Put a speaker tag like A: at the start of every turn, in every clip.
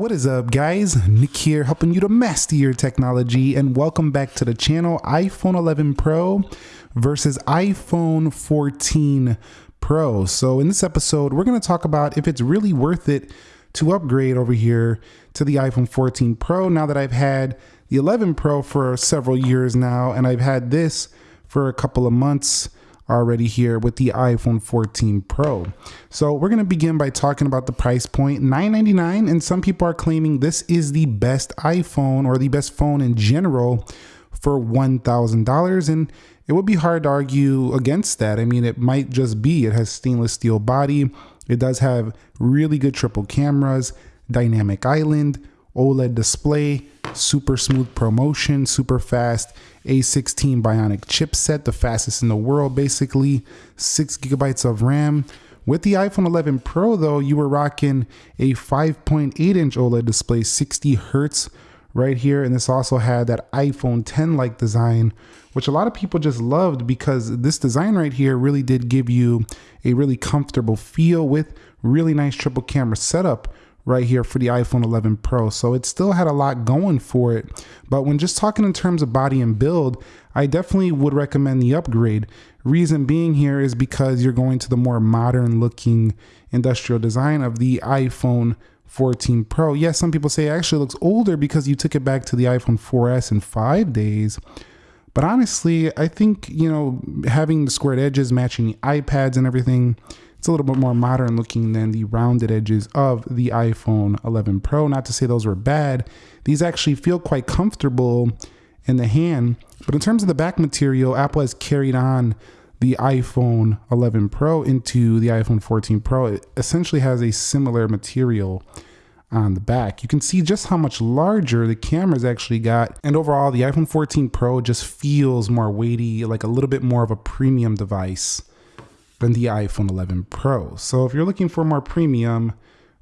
A: What is up guys? Nick here helping you to master your technology and welcome back to the channel iPhone 11 Pro versus iPhone 14 Pro. So in this episode, we're going to talk about if it's really worth it to upgrade over here to the iPhone 14 Pro now that I've had the 11 Pro for several years now and I've had this for a couple of months already here with the iPhone 14 Pro. So we're to begin by talking about the price point, $999 and some people are claiming this is the best iPhone or the best phone in general for $1,000 and it would be hard to argue against that. I mean, it might just be it has stainless steel body. It does have really good triple cameras, dynamic island, OLED display, super smooth ProMotion, super fast A16 Bionic chipset, the fastest in the world, basically, six gigabytes of RAM. With the iPhone 11 Pro, though, you were rocking a 5.8 inch OLED display, 60 hertz right here. And this also had that iPhone 10 like design, which a lot of people just loved because this design right here really did give you a really comfortable feel with really nice triple camera setup right here for the iPhone 11 Pro. So it still had a lot going for it. But when just talking in terms of body and build, I definitely would recommend the upgrade. Reason being here is because you're going to the more modern looking industrial design of the iPhone 14 Pro. Yes, some people say it actually looks older because you took it back to the iPhone 4S in five days. But honestly, I think, you know, having the squared edges matching the iPads and everything, it's a little bit more modern looking than the rounded edges of the iPhone 11 Pro. Not to say those were bad. These actually feel quite comfortable in the hand. But in terms of the back material, Apple has carried on the iPhone 11 Pro into the iPhone 14 Pro. It essentially has a similar material on the back. You can see just how much larger the cameras actually got. And overall, the iPhone 14 Pro just feels more weighty, like a little bit more of a premium device than the iPhone 11 Pro. So if you're looking for more premium,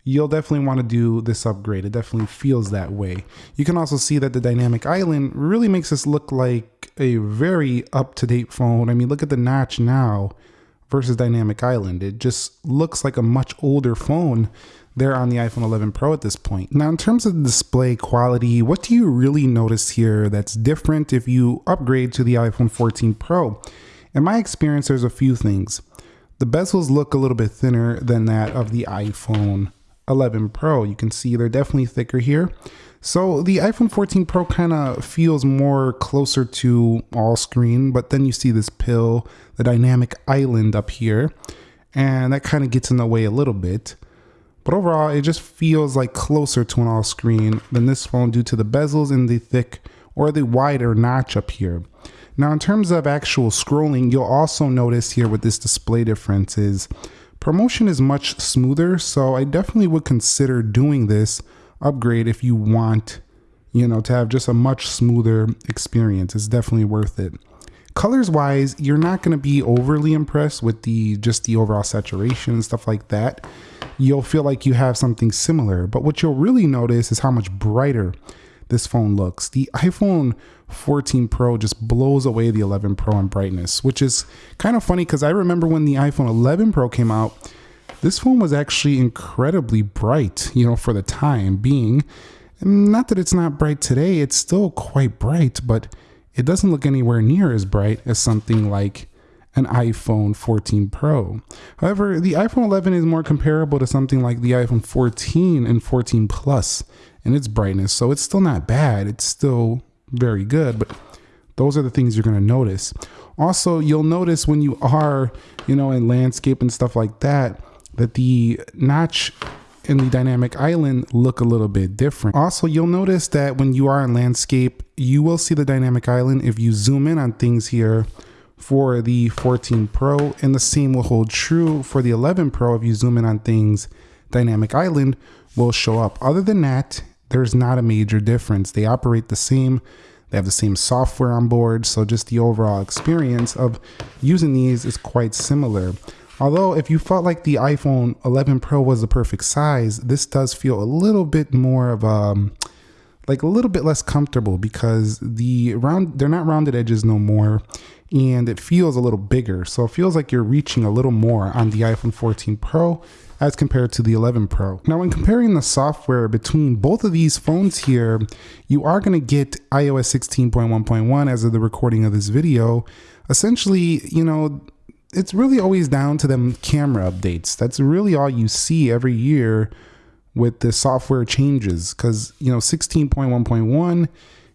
A: you'll definitely want to do this upgrade. It definitely feels that way. You can also see that the dynamic island really makes this look like a very up-to-date phone. I mean, look at the notch now versus dynamic island. It just looks like a much older phone there on the iPhone 11 Pro at this point. Now, in terms of display quality, what do you really notice here that's different if you upgrade to the iPhone 14 Pro? In my experience, there's a few things. The bezels look a little bit thinner than that of the iPhone 11 Pro. You can see they're definitely thicker here. So the iPhone 14 Pro kind of feels more closer to all screen, but then you see this pill, the dynamic island up here, and that kind of gets in the way a little bit. But overall, it just feels like closer to an all screen than this phone due to the bezels and the thick or the wider notch up here. Now, in terms of actual scrolling, you'll also notice here with this display difference is ProMotion is much smoother. So I definitely would consider doing this upgrade if you want, you know, to have just a much smoother experience. It's definitely worth it. Colors wise, you're not going to be overly impressed with the just the overall saturation and stuff like that. You'll feel like you have something similar, but what you'll really notice is how much brighter this phone looks. The iPhone 14 Pro just blows away the 11 Pro in brightness, which is kind of funny because I remember when the iPhone 11 Pro came out, this phone was actually incredibly bright, you know, for the time being. Not that it's not bright today, it's still quite bright, but it doesn't look anywhere near as bright as something like an iPhone 14 Pro. However, the iPhone 11 is more comparable to something like the iPhone 14 and 14 Plus in its brightness. So it's still not bad. It's still very good, but those are the things you're going to notice. Also, you'll notice when you are, you know, in landscape and stuff like that, that the notch and the dynamic island look a little bit different. Also, you'll notice that when you are in landscape, you will see the dynamic island if you zoom in on things here for the 14 Pro, and the same will hold true for the 11 Pro if you zoom in on things, dynamic island will show up. Other than that, there's not a major difference. They operate the same. They have the same software on board. So just the overall experience of using these is quite similar. Although if you felt like the iPhone 11 Pro was the perfect size, this does feel a little bit more of a, um, like a little bit less comfortable because the round, they're not rounded edges no more and it feels a little bigger. So it feels like you're reaching a little more on the iPhone 14 Pro as compared to the 11 Pro. Now, when comparing the software between both of these phones here, you are going to get iOS 16.1.1 as of the recording of this video. Essentially, you know, it's really always down to them camera updates. That's really all you see every year with the software changes because, you know, 16.1.1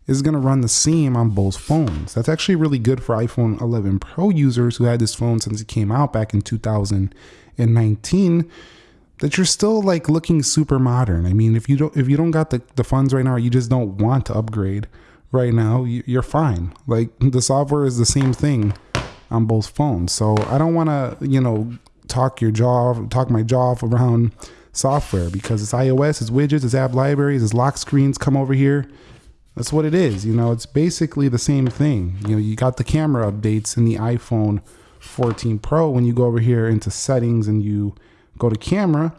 A: is going to run the same on both phones. That's actually really good for iPhone 11 Pro users who had this phone since it came out back in 2019 that you're still like looking super modern. I mean, if you don't if you don't got the, the funds right now, you just don't want to upgrade right now, you're fine. Like the software is the same thing on both phones. So I don't want to, you know, talk your jaw, talk my jaw off around software because it's iOS, it's widgets, it's app libraries, it's lock screens. Come over here. That's what it is. You know, it's basically the same thing. You know, you got the camera updates in the iPhone 14 Pro. When you go over here into settings and you go to camera,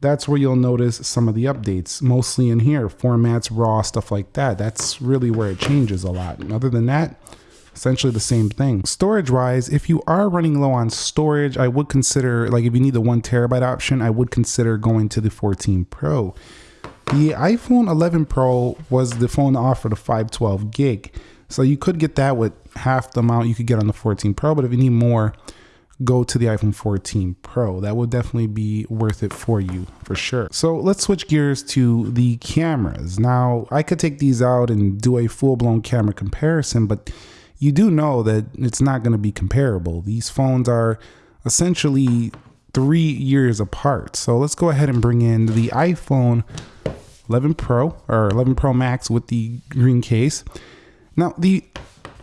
A: that's where you'll notice some of the updates, mostly in here, formats, raw, stuff like that. That's really where it changes a lot. And other than that, essentially the same thing. Storage wise, if you are running low on storage, I would consider, like if you need the one terabyte option, I would consider going to the 14 Pro. The iPhone 11 Pro was the phone that offered a 512 gig. So you could get that with half the amount you could get on the 14 Pro, but if you need more, go to the iPhone 14 Pro. That would definitely be worth it for you for sure. So let's switch gears to the cameras. Now, I could take these out and do a full blown camera comparison, but you do know that it's not going to be comparable. These phones are essentially three years apart. So let's go ahead and bring in the iPhone 11 Pro or 11 Pro Max with the green case. Now, the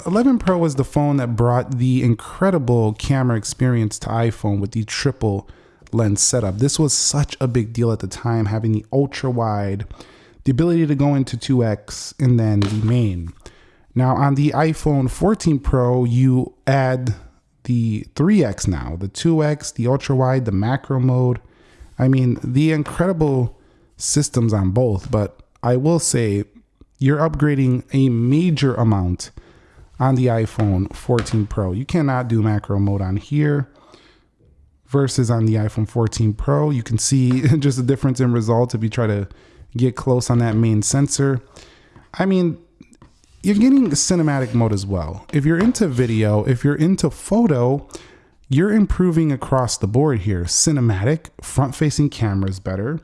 A: 11 Pro was the phone that brought the incredible camera experience to iPhone with the triple lens setup. This was such a big deal at the time, having the ultra wide, the ability to go into 2x, and then the main. Now on the iPhone 14 Pro, you add the 3X now, the 2X, the ultra wide, the macro mode. I mean, the incredible systems on both, but I will say you're upgrading a major amount on the iPhone 14 Pro. You cannot do macro mode on here versus on the iPhone 14 Pro. You can see just the difference in results if you try to get close on that main sensor. I mean, you're getting cinematic mode as well. If you're into video, if you're into photo, you're improving across the board here. Cinematic, front facing cameras better,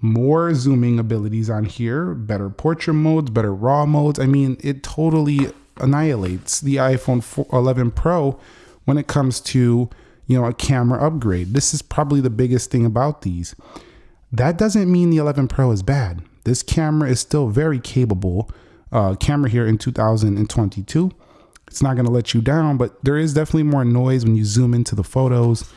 A: more zooming abilities on here, better portrait modes, better raw modes. I mean, it totally annihilates the iPhone 11 Pro when it comes to, you know, a camera upgrade. This is probably the biggest thing about these. That doesn't mean the 11 Pro is bad. This camera is still very capable uh, camera here in 2022. It's not going to let you down, but there is definitely more noise when you zoom into the photos.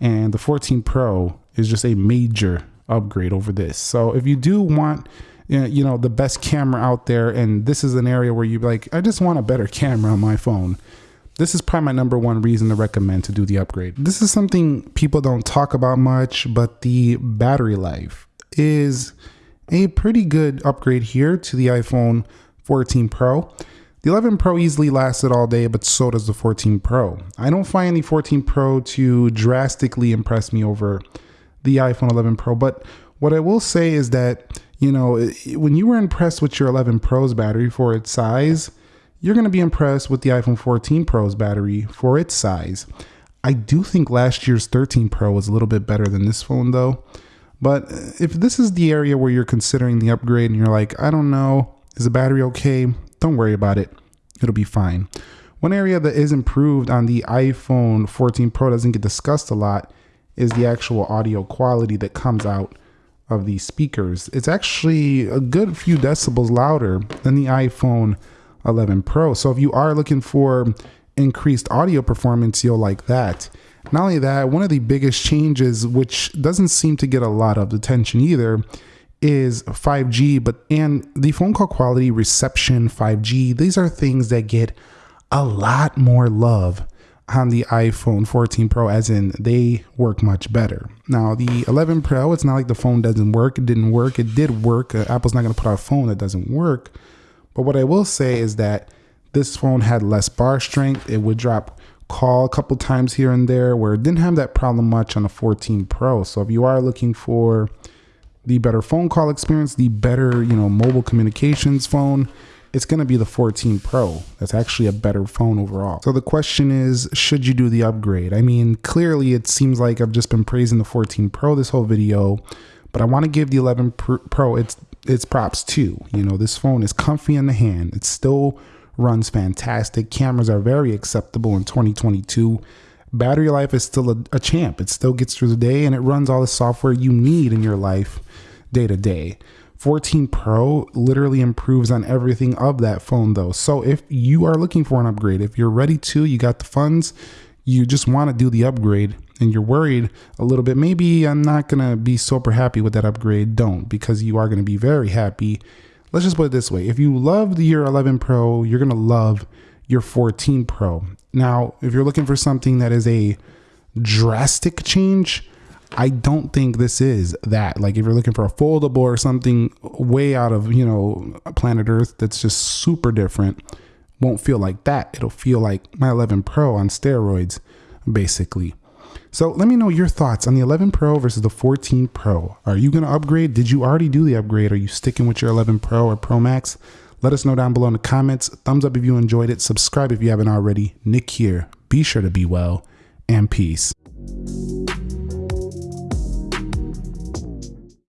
A: And the 14 Pro is just a major upgrade over this. So if you do want, you know, the best camera out there, and this is an area where you're like, I just want a better camera on my phone. This is probably my number one reason to recommend to do the upgrade. This is something people don't talk about much, but the battery life is a pretty good upgrade here to the iPhone 14 Pro. The 11 Pro easily lasted all day, but so does the 14 Pro. I don't find the 14 Pro to drastically impress me over the iPhone 11 Pro, but what I will say is that, you know, when you were impressed with your 11 Pro's battery for its size, you're going to be impressed with the iPhone 14 Pro's battery for its size. I do think last year's 13 Pro was a little bit better than this phone, though. But if this is the area where you're considering the upgrade and you're like, I don't know, is the battery okay? Don't worry about it. It'll be fine. One area that is improved on the iPhone 14 Pro doesn't get discussed a lot is the actual audio quality that comes out of these speakers. It's actually a good few decibels louder than the iPhone 11 Pro. So if you are looking for increased audio performance, you'll like that. Not only that, one of the biggest changes, which doesn't seem to get a lot of attention either, is 5G, but and the phone call quality, reception, 5G, these are things that get a lot more love on the iPhone 14 Pro, as in they work much better. Now, the 11 Pro, it's not like the phone doesn't work. It didn't work. It did work. Uh, Apple's not going to put out a phone that doesn't work. But what I will say is that this phone had less bar strength. It would drop call a couple times here and there where it didn't have that problem much on the 14 Pro. So if you are looking for the better phone call experience, the better, you know, mobile communications phone, it's going to be the 14 Pro. That's actually a better phone overall. So the question is, should you do the upgrade? I mean, clearly it seems like I've just been praising the 14 Pro this whole video, but I want to give the 11 Pro its its props too. You know, this phone is comfy in the hand. It's still runs fantastic. Cameras are very acceptable in 2022. Battery life is still a, a champ. It still gets through the day and it runs all the software you need in your life day to day. 14 Pro literally improves on everything of that phone though. So if you are looking for an upgrade, if you're ready to, you got the funds, you just want to do the upgrade and you're worried a little bit, maybe I'm not going to be super happy with that upgrade, don't because you are going to be very happy. Let's just put it this way. If you love the year 11 Pro, you're going to love your 14 Pro. Now, if you're looking for something that is a drastic change, I don't think this is that. Like if you're looking for a foldable or something way out of, you know, planet Earth that's just super different, won't feel like that. It'll feel like my 11 Pro on steroids, basically. So let me know your thoughts on the 11 Pro versus the 14 Pro. Are you going to upgrade? Did you already do the upgrade? Are you sticking with your 11 Pro or Pro Max? Let us know down below in the comments. Thumbs up if you enjoyed it. Subscribe if you haven't already. Nick here. Be sure to be well and peace.